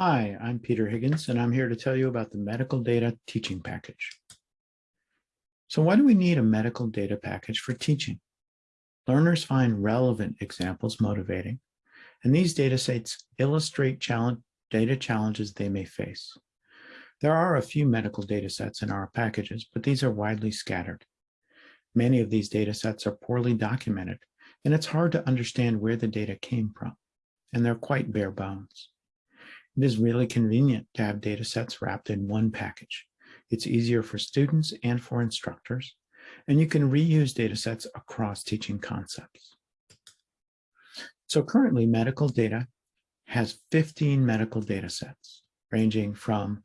Hi, I'm Peter Higgins, and I'm here to tell you about the Medical Data Teaching Package. So why do we need a medical data package for teaching? Learners find relevant examples motivating, and these data sets illustrate challenge, data challenges they may face. There are a few medical data sets in our packages, but these are widely scattered. Many of these data sets are poorly documented, and it's hard to understand where the data came from, and they're quite bare bones. It is really convenient to have data sets wrapped in one package. It's easier for students and for instructors, and you can reuse data sets across teaching concepts. So currently medical data has 15 medical data sets, ranging from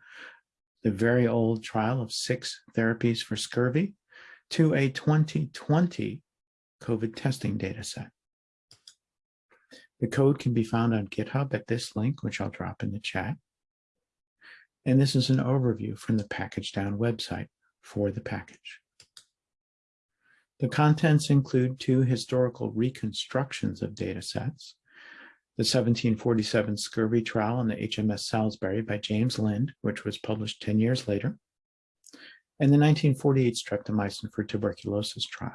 the very old trial of six therapies for scurvy to a 2020 COVID testing data set. The code can be found on GitHub at this link, which I'll drop in the chat. And this is an overview from the pkgdown website for the package. The contents include two historical reconstructions of data sets, the 1747 scurvy trial on the HMS Salisbury by James Lind, which was published 10 years later, and the 1948 streptomycin for tuberculosis trial.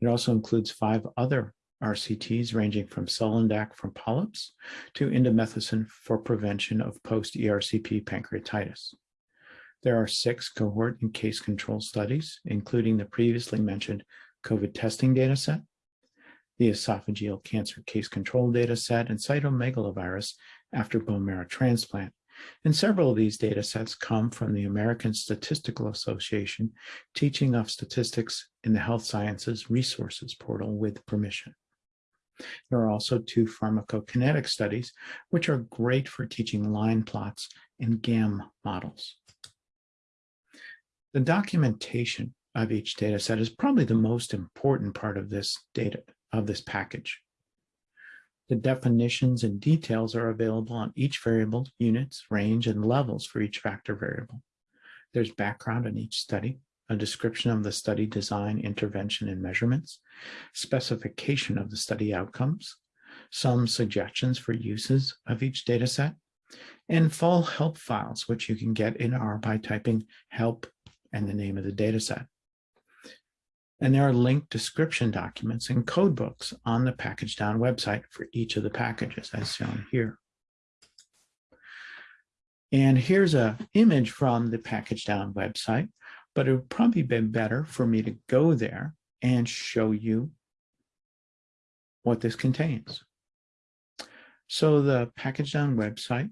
It also includes five other RCTs ranging from Sulindac from polyps to indomethacin for prevention of post-ERCP pancreatitis. There are six cohort and case control studies, including the previously mentioned COVID testing dataset, the esophageal cancer case control dataset, and cytomegalovirus after bone marrow transplant. And several of these data sets come from the American Statistical Association Teaching of Statistics in the Health Sciences Resources Portal with permission. There are also two pharmacokinetic studies, which are great for teaching line plots and GAM models. The documentation of each data set is probably the most important part of this data, of this package. The definitions and details are available on each variable, units, range, and levels for each factor variable. There's background on each study, a description of the study design, intervention, and measurements, specification of the study outcomes, some suggestions for uses of each data set, and full help files, which you can get in R by typing help and the name of the data set. And there are linked description documents and code books on the pkgdown website for each of the packages as shown here. And here's an image from the pkgdown website but it would probably be better for me to go there and show you what this contains. So the pkgdown website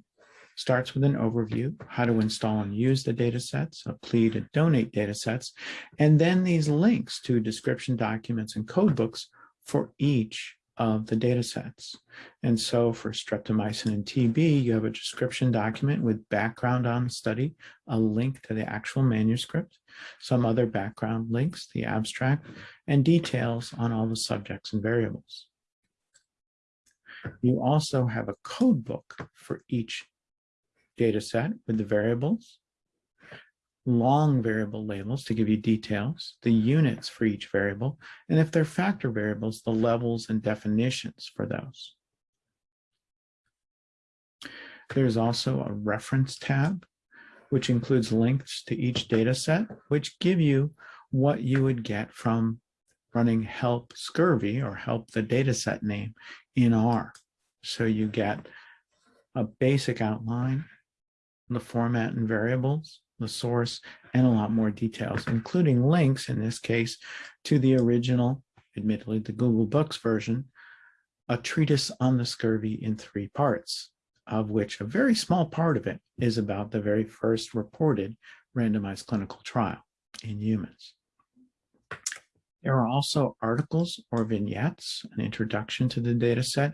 starts with an overview, how to install and use the data sets, a plea to donate data sets, and then these links to description documents and code books for each of the data sets. And so for streptomycin and TB, you have a description document with background on the study, a link to the actual manuscript, some other background links, the abstract, and details on all the subjects and variables. You also have a code book for each data set with the variables, long variable labels to give you details, the units for each variable, and if they're factor variables, the levels and definitions for those. There's also a reference tab, which includes links to each data set, which give you what you would get from running help scurvy or help the data set name in R. So you get a basic outline, the format and variables, the source, and a lot more details, including links in this case to the original, admittedly the Google Books version, a treatise on the scurvy in three parts, of which a very small part of it is about the very first reported randomized clinical trial in humans. There are also articles or vignettes, an introduction to the data set,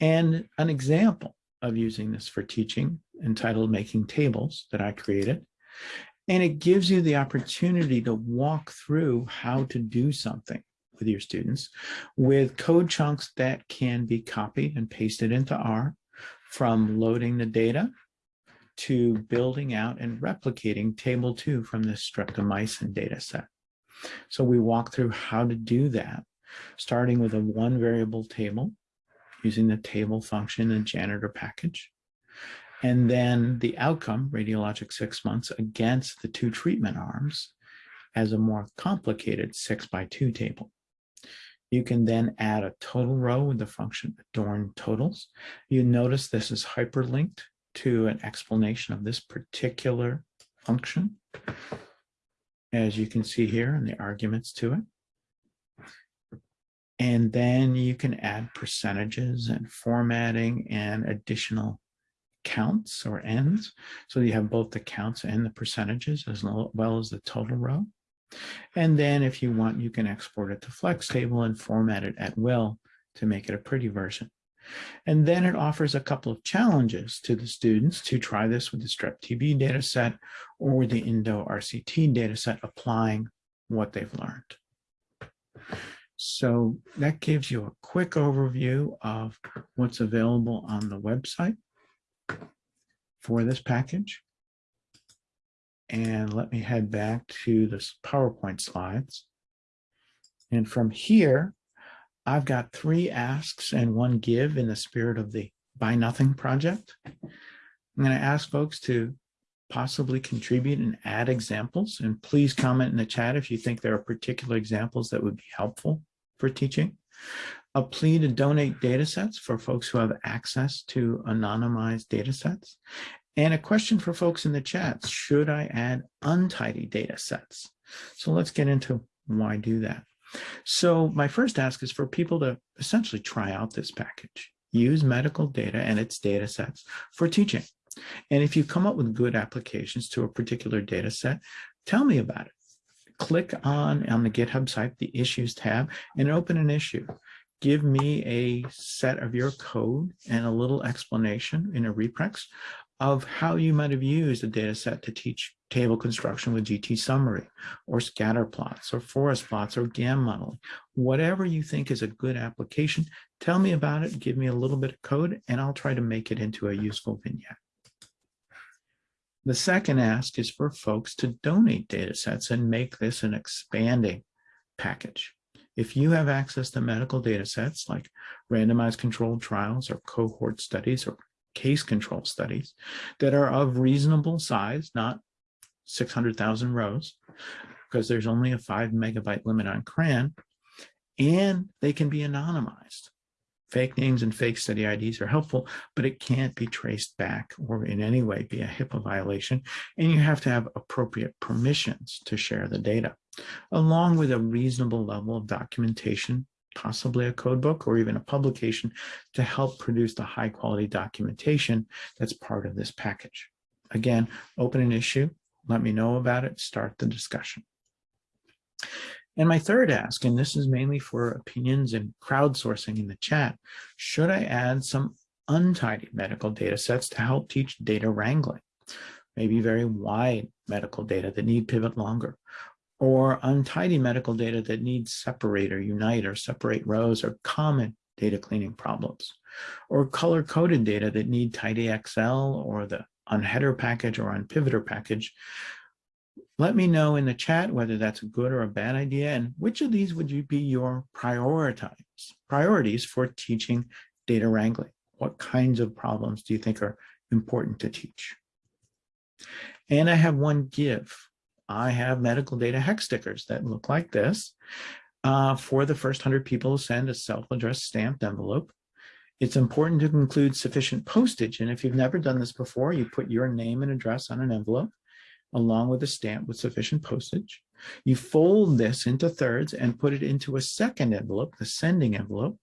and an example of using this for teaching entitled Making Tables that I created. And it gives you the opportunity to walk through how to do something with your students with code chunks that can be copied and pasted into R from loading the data to building out and replicating table two from the streptomycin data set. So we walk through how to do that, starting with a one variable table using the tabyl function in janitor package. And then the outcome, radiologic six months against the two treatment arms as a more complicated six by two table. You can then add a total row with the function adorn totals. You notice this is hyperlinked to an explanation of this particular function, as you can see here in the arguments to it. And then you can add percentages and formatting and additional counts or ends. So you have both the counts and the percentages as well as the total row. And then if you want, you can export it to flextable and format it at will to make it a pretty version. And then it offers a couple of challenges to the students to try this with the strep TB data set or the Indo RCT data set applying what they've learned. So that gives you a quick overview of what's available on the website for this package. And let me head back to the PowerPoint slides. And from here, I've got three asks and one give in the spirit of the Buy Nothing project. I'm going to ask folks to possibly contribute and add examples. And please comment in the chat if you think there are particular examples that would be helpful for teaching. A plea to donate data sets for folks who have access to anonymized data sets. And a question for folks in the chat, should I add untidy data sets? So let's get into why do that. So my first ask is for people to essentially try out this package, use medical data and its data sets for teaching. And if you come up with good applications to a particular data set, tell me about it. Click on, on the GitHub site, the issues tab, and open an issue. Give me a set of your code and a little explanation in a reprex of how you might have used a data set to teach table construction with gtsummary or scatter plots or forest plots or GAM modeling. Whatever you think is a good application, tell me about it, give me a little bit of code, and I'll try to make it into a useful vignette. The second ask is for folks to donate data sets and make this an expanding package. If you have access to medical data sets like randomized controlled trials or cohort studies or case control studies that are of reasonable size, not 600,000 rows, because there's only a five megabyte limit on CRAN, and they can be anonymized. Fake names and fake study IDs are helpful, but it can't be traced back or in any way be a HIPAA violation, and you have to have appropriate permissions to share the data, along with a reasonable level of documentation possibly a code book or even a publication to help produce the high quality documentation that's part of this package. Again, open an issue, let me know about it, start the discussion. And my third ask, and this is mainly for opinions and crowdsourcing in the chat, should I add some untidy medical data sets to help teach data wrangling? Maybe very wide medical data that need pivot longer, or untidy medical data that need separate or unite or separate rows or common data cleaning problems, or color-coded data that need tidy tidyxl or the unheadr package or unpivotr package. Let me know in the chat whether that's a good or a bad idea and which of these would you be your prioritize, priorities for teaching data wrangling? What kinds of problems do you think are important to teach? And I have one give I have medical data hex stickers that look like this uh, for the first 100 people send a self-addressed stamped envelope. It's important to include sufficient postage. And if you've never done this before, you put your name and address on an envelope along with a stamp with sufficient postage. You fold this into thirds and put it into a second envelope, the sending envelope.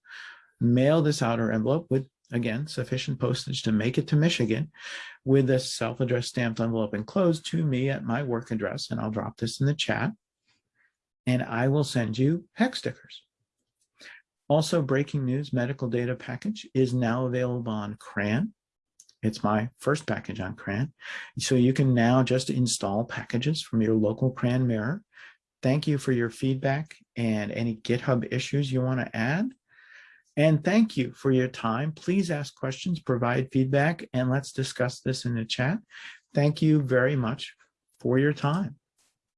Mail this outer envelope with again, sufficient postage to make it to Michigan with a self-addressed stamped envelope enclosed to me at my work address. And I'll drop this in the chat and I will send you hex stickers. Also, breaking news medical data package is now available on CRAN. It's my first package on CRAN. So you can now just install packages from your local CRAN mirror. Thank you for your feedback and any GitHub issues you want to add. And thank you for your time. Please ask questions, provide feedback, and let's discuss this in the chat. Thank you very much for your time.